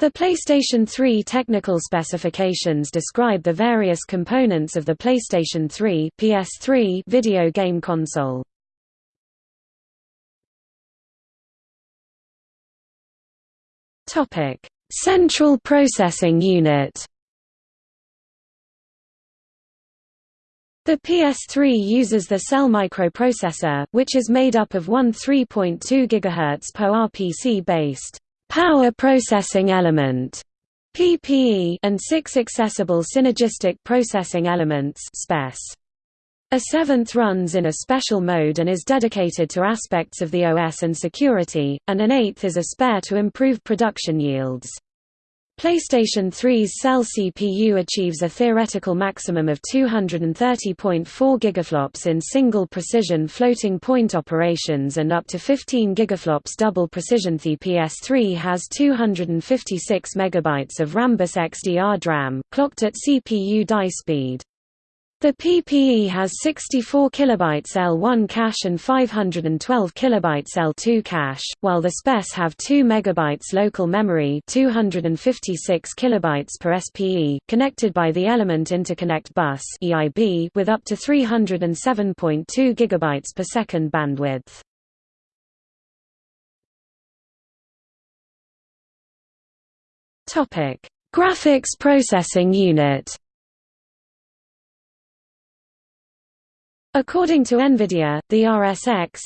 The PlayStation 3 technical specifications describe the various components of the PlayStation 3 PS3 video game console. Topic: Central Processing Unit. The PS3 uses the Cell microprocessor, which is made up of one 3.2 GHz PowerPC-based power processing element PPE and six accessible synergistic processing elements SPES. A seventh runs in a special mode and is dedicated to aspects of the OS and security, and an eighth is a spare to improve production yields. PlayStation 3's Cell CPU achieves a theoretical maximum of 230.4 gigaflops in single precision floating point operations and up to 15 gigaflops double precision. The PS3 has 256 megabytes of Rambus XDR DRAM, clocked at CPU die speed. The PPE has 64 kilobytes L1 cache and 512 kilobytes L2 cache, while the SPES have 2 megabytes local memory 256 kilobytes per SPE, connected by the Element Interconnect Bus (EIB) with up to 307.2 gigabytes per second bandwidth. Topic: Graphics Processing Unit. According to NVIDIA, the RSX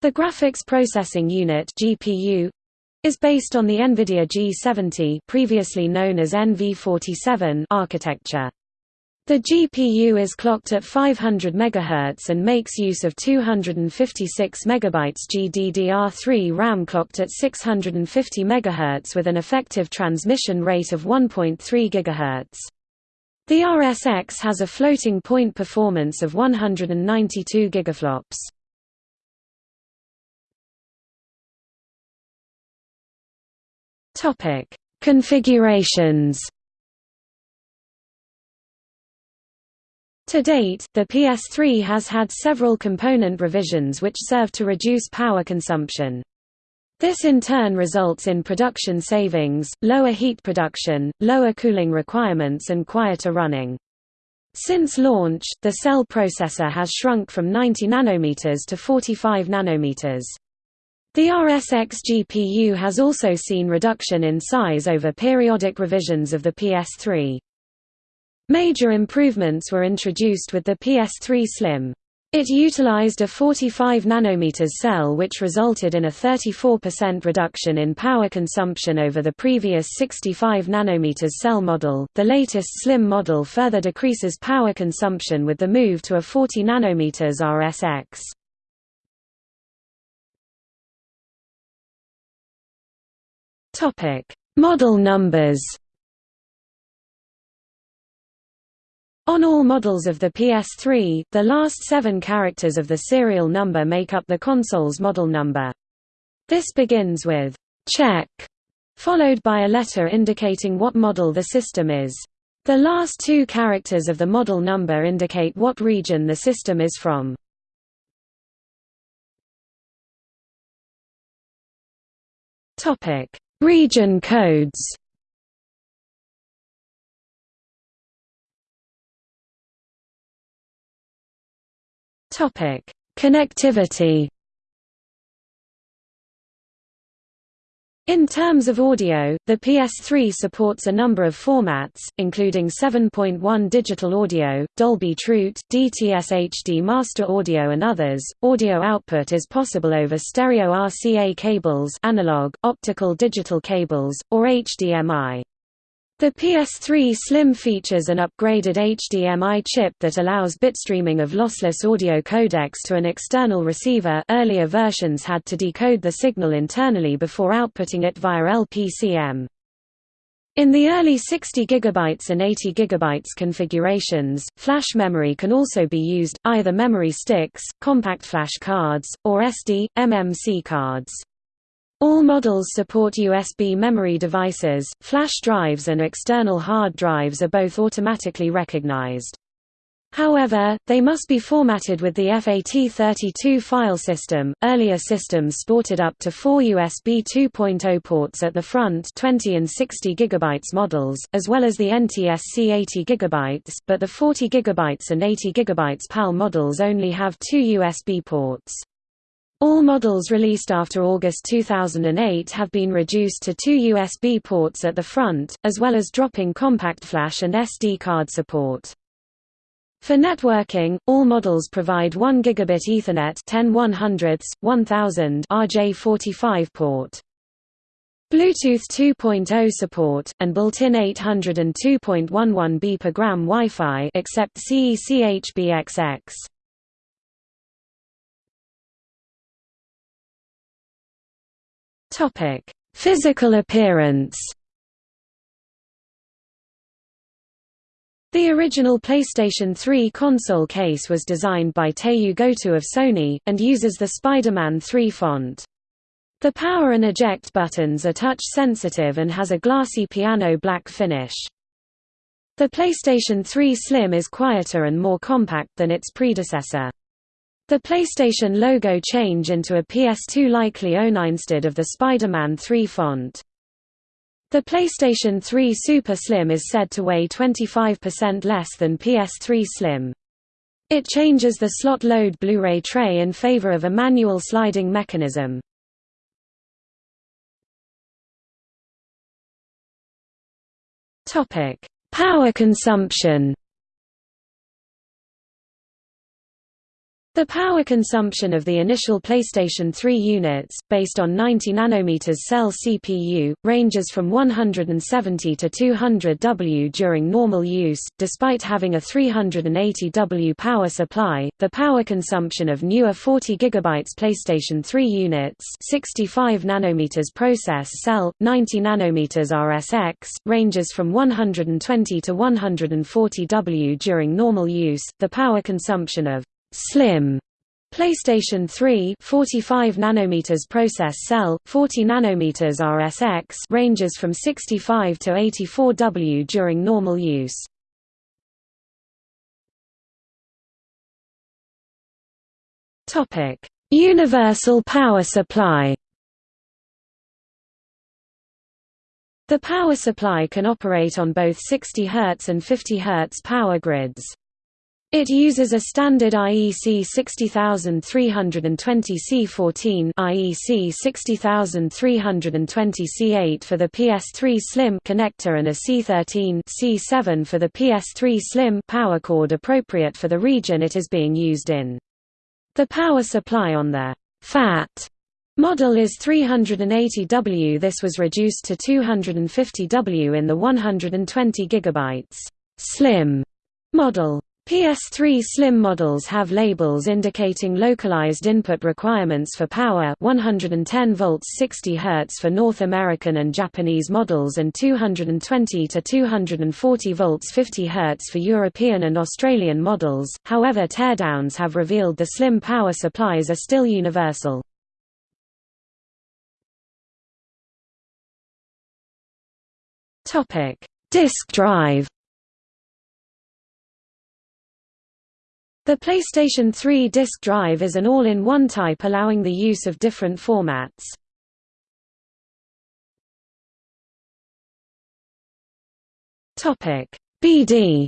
the Graphics Processing Unit GPU, is based on the NVIDIA G70 previously known as NV47 architecture. The GPU is clocked at 500 MHz and makes use of 256 MB GDDR3 RAM clocked at 650 MHz with an effective transmission rate of 1.3 GHz. The RSX has a floating point performance of 192 gigaflops. Topic: Configurations. To date, the PS3 has had several component revisions which serve to reduce power consumption. This in turn results in production savings, lower heat production, lower cooling requirements and quieter running. Since launch, the cell processor has shrunk from 90 nanometers to 45 nanometers. The RSX GPU has also seen reduction in size over periodic revisions of the PS3. Major improvements were introduced with the PS3 Slim. It utilized a 45 nanometers cell which resulted in a 34% reduction in power consumption over the previous 65 nanometers cell model. The latest slim model further decreases power consumption with the move to a 40 nanometers RSX. Topic: Model numbers. On all models of the PS3, the last seven characters of the serial number make up the console's model number. This begins with check, followed by a letter indicating what model the system is. The last two characters of the model number indicate what region the system is from. Region codes Topic: Connectivity. In terms of audio, the PS3 supports a number of formats, including 7.1 digital audio, Dolby True, DTS HD master audio and others. Audio output is possible over stereo RCA cables, analog, optical digital cables, or HDMI. The PS3 Slim features an upgraded HDMI chip that allows bitstreaming of lossless audio codecs to an external receiver earlier versions had to decode the signal internally before outputting it via LPCM. In the early 60 GB and 80 GB configurations, flash memory can also be used, either memory sticks, compact flash cards, or SD, MMC cards. All models support USB memory devices, flash drives and external hard drives are both automatically recognized. However, they must be formatted with the FAT32 file system. Earlier systems sported up to four USB 2.0 ports at the front 20 and 60 GB models, as well as the NTSC 80 GB, but the 40 GB and 80 GB PAL models only have two USB ports. All models released after August 2008 have been reduced to two USB ports at the front, as well as dropping compact flash and SD card support. For networking, all models provide 1 gigabit Ethernet 10 100 1000 RJ45 port. Bluetooth 2.0 support, and built-in 802.11b per gram Wi-Fi except CECHBXX. Physical appearance The original PlayStation 3 console case was designed by Teiyu Goto of Sony, and uses the Spider-Man 3 font. The power and eject buttons are touch-sensitive and has a glassy piano black finish. The PlayStation 3 Slim is quieter and more compact than its predecessor. The PlayStation logo change into a PS2 likely own instead of the Spider-Man 3 font. The PlayStation 3 Super Slim is said to weigh 25% less than PS3 Slim. It changes the slot load Blu-ray tray in favor of a manual sliding mechanism. Power consumption The power consumption of the initial PlayStation 3 units, based on 90 nm cell CPU, ranges from 170 to 200 W during normal use. Despite having a 380 W power supply, the power consumption of newer 40 GB PlayStation 3 units, 65 nm process cell, 90 nm RSX, ranges from 120 to 140 W during normal use. The power consumption of Slim PlayStation 3 45 nanometers process cell 40 nanometers RSX ranges from 65 to 84 W during normal use. Topic: Universal power supply. The power supply can operate on both 60 Hz and 50 Hz power grids. It uses a standard IEC 60320 C14 IEC 60320 C8 for the PS3 Slim connector and a C13 C7 for the PS3 Slim power cord appropriate for the region it is being used in. The power supply on the FAT model is 380 W. This was reduced to 250 W in the 120 GB Slim model. PS3 Slim models have labels indicating localized input requirements for power 110 volts 60 Hz for North American and Japanese models and 220 to 240 volts 50 Hz for European and Australian models, however teardowns have revealed the Slim power supplies are still universal. Disk drive The PlayStation 3 disk drive is an all-in-one type allowing the use of different formats. BD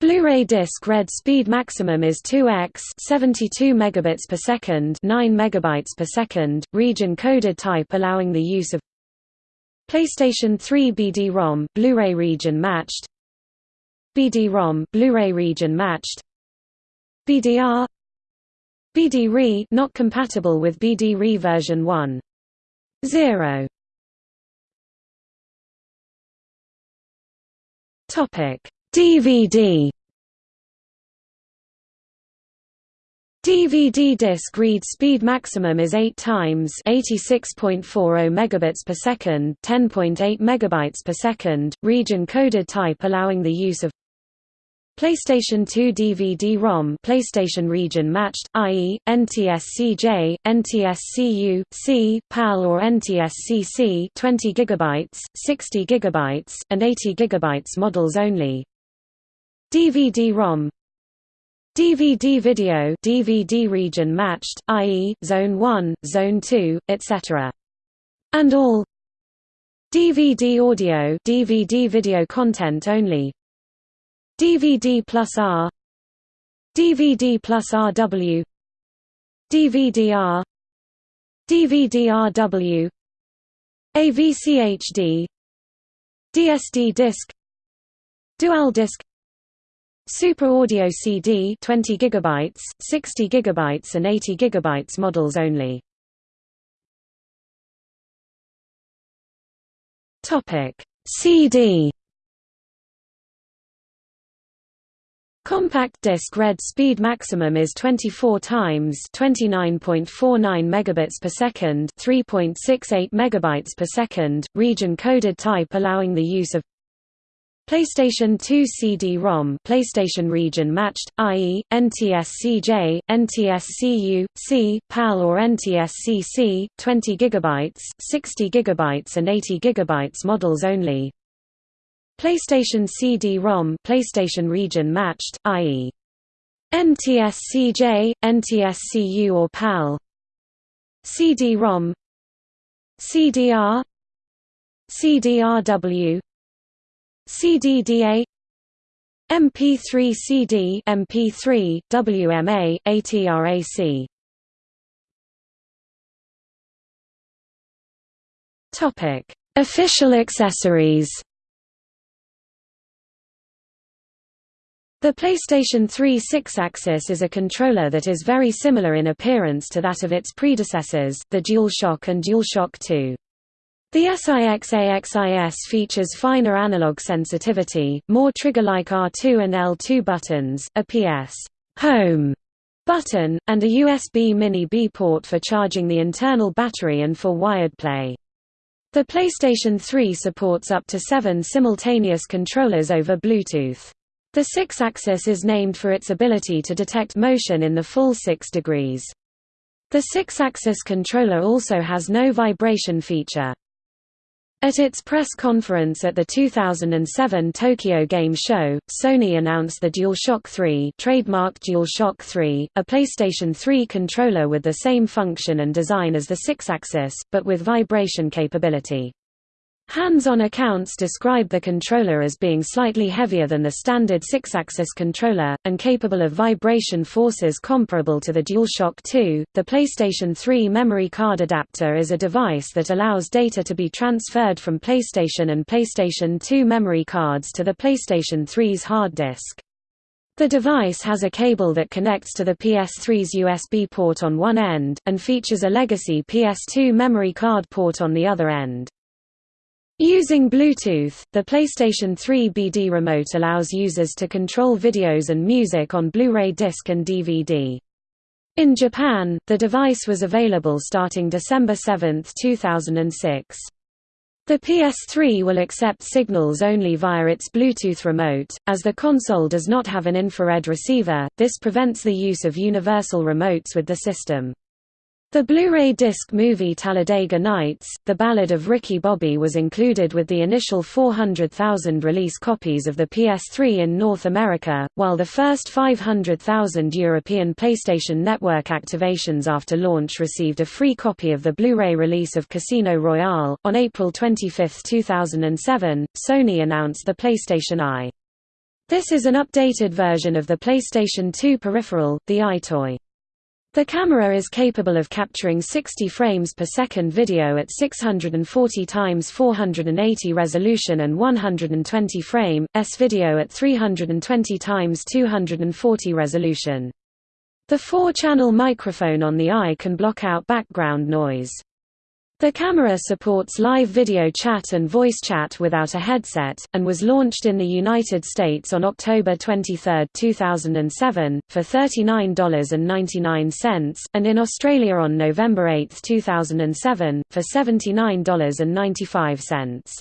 Blu-ray disc read speed maximum is 2x 72 megabits per second 9 megabytes per second region coded type allowing the use of PlayStation 3 BD-ROM Blu-ray region matched BD-ROM Blu-ray region matched. BDR BD-RE not compatible with BD-RE version 1.0 Topic. DVD DVD disc read speed maximum is 8 times 86.40 megabits per second, 10.8 megabytes per second, region coded type allowing the use of PlayStation 2 DVD-ROM PlayStation region matched, i.e., NTSC-J, NTSC-U, C, PAL or NTSC-C 20 GB, 60 GB, and 80 GB models only. DVD-ROM DVD video DVD region matched, i.e., Zone 1, Zone 2, etc. And all DVD audio DVD video content only DVD plus R DVD plus RW DVD-R DVD-RW AVCHD DSD disc Dual disc Super Audio CD 20 GB, 60 GB and 80 GB models only. Topic CD Compact disc read speed maximum is 24 times 29.49 megabits per second, 3.68 megabytes per second, region coded type allowing the use of PlayStation 2 CD-ROM PlayStation region matched, i.e., NTSC-J, NTSC-U, C, PAL or NTSC-C, 20 GB, 60 GB and 80 GB models only. PlayStation CD-ROM PlayStation region matched, i.e. NTSC-J, NTSC-U or PAL CD-ROM CDR CDRW CDDA MP3 CD MP3 WMA ATRAC Topic. Official accessories The PlayStation 3 Sixaxis is a controller that is very similar in appearance to that of its predecessors, the DualShock and DualShock 2. The SIXAXIS features finer analog sensitivity, more trigger-like R2 and L2 buttons, a PS home button, and a USB Mini-B port for charging the internal battery and for wired play. The PlayStation 3 supports up to seven simultaneous controllers over Bluetooth. The Sixaxis is named for its ability to detect motion in the full six degrees. The Sixaxis controller also has no vibration feature. At its press conference at the 2007 Tokyo Game Show, Sony announced the DualShock 3 trademarked DualShock 3, a PlayStation 3 controller with the same function and design as the Sixaxis, but with vibration capability. Hands-on accounts describe the controller as being slightly heavier than the standard Sixaxis controller, and capable of vibration forces comparable to the DualShock 2. The PlayStation 3 memory card adapter is a device that allows data to be transferred from PlayStation and PlayStation 2 memory cards to the PlayStation 3's hard disk. The device has a cable that connects to the PS3's USB port on one end, and features a legacy PS2 memory card port on the other end. Using Bluetooth, the PlayStation 3 BD remote allows users to control videos and music on Blu-ray disc and DVD. In Japan, the device was available starting December 7, 2006. The PS3 will accept signals only via its Bluetooth remote, as the console does not have an infrared receiver, this prevents the use of universal remotes with the system. The Blu-ray disc movie Talladega Nights, The Ballad of Ricky Bobby was included with the initial 400,000 release copies of the PS3 in North America, while the first 500,000 European PlayStation Network activations after launch received a free copy of the Blu-ray release of Casino Royale. On April 25, 2007, Sony announced the PlayStation Eye. This is an updated version of the PlayStation 2 peripheral, the EyeToy. The camera is capable of capturing 60 frames per second video at 640 x 480 resolution and 120 frame s video at 320 x 240 resolution. The four-channel microphone on the eye can block out background noise. The camera supports live video chat and voice chat without a headset, and was launched in the United States on October 23, 2007, for $39.99, and in Australia on November 8, 2007, for $79.95.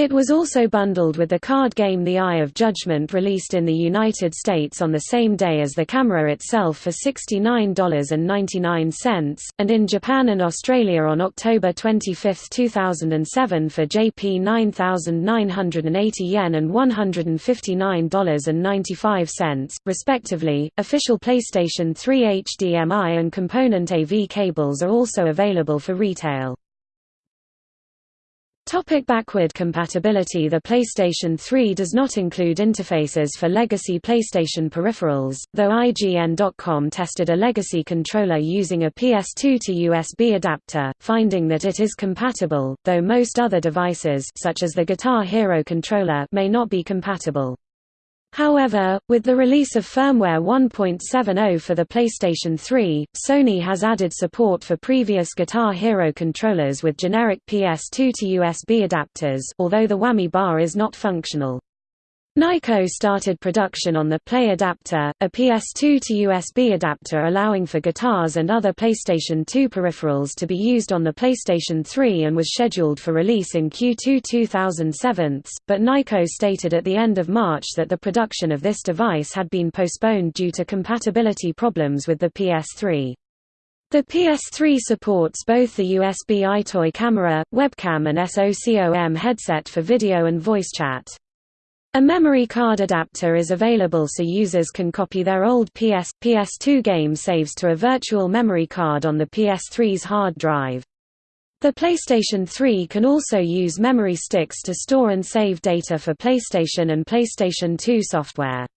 It was also bundled with the card game The Eye of Judgment released in the United States on the same day as the camera itself for $69.99, and in Japan and Australia on October 25, 2007 for JP 9,980 yen and $159.95, respectively. Official PlayStation 3 HDMI and component AV cables are also available for retail. Topic backward compatibility The PlayStation 3 does not include interfaces for legacy PlayStation peripherals, though IGN.com tested a legacy controller using a PS2 to USB adapter, finding that it is compatible, though most other devices such as the Guitar Hero controller may not be compatible. However, with the release of firmware 1.70 for the PlayStation 3, Sony has added support for previous Guitar Hero controllers with generic PS2 to USB adapters although the whammy bar is not functional. Nyko started production on the Play Adapter, a PS2 to USB adapter allowing for guitars and other PlayStation 2 peripherals to be used on the PlayStation 3 and was scheduled for release in Q2 2007, but Nyko stated at the end of March that the production of this device had been postponed due to compatibility problems with the PS3. The PS3 supports both the USB EyeToy camera, webcam and SOCOM headset for video and voice chat. A memory card adapter is available so users can copy their old PS, PS2 game saves to a virtual memory card on the PS3's hard drive. The PlayStation 3 can also use memory sticks to store and save data for PlayStation and PlayStation 2 software.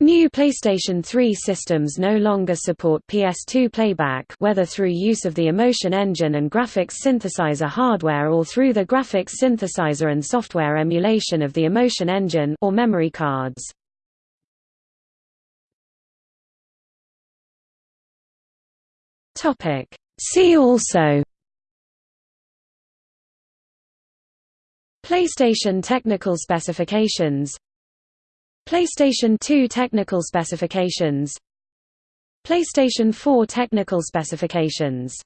New PlayStation 3 systems no longer support PS2 playback whether through use of the Emotion Engine and graphics synthesizer hardware or through the graphics synthesizer and software emulation of the Emotion Engine or memory cards. See also PlayStation technical specifications PlayStation 2 technical specifications. PlayStation 4 technical specifications